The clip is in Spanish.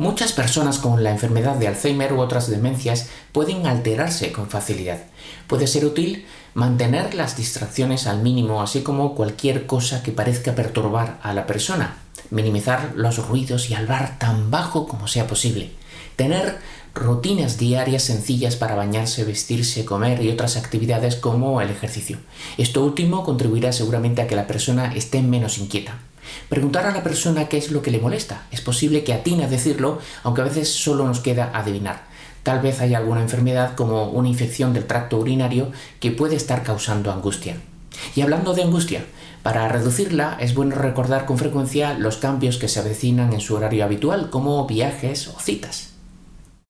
Muchas personas con la enfermedad de Alzheimer u otras demencias pueden alterarse con facilidad. Puede ser útil mantener las distracciones al mínimo, así como cualquier cosa que parezca perturbar a la persona. Minimizar los ruidos y hablar tan bajo como sea posible. Tener rutinas diarias sencillas para bañarse, vestirse, comer y otras actividades como el ejercicio. Esto último contribuirá seguramente a que la persona esté menos inquieta. Preguntar a la persona qué es lo que le molesta. Es posible que atine a decirlo, aunque a veces solo nos queda adivinar. Tal vez haya alguna enfermedad como una infección del tracto urinario que puede estar causando angustia. Y hablando de angustia, para reducirla es bueno recordar con frecuencia los cambios que se avecinan en su horario habitual, como viajes o citas.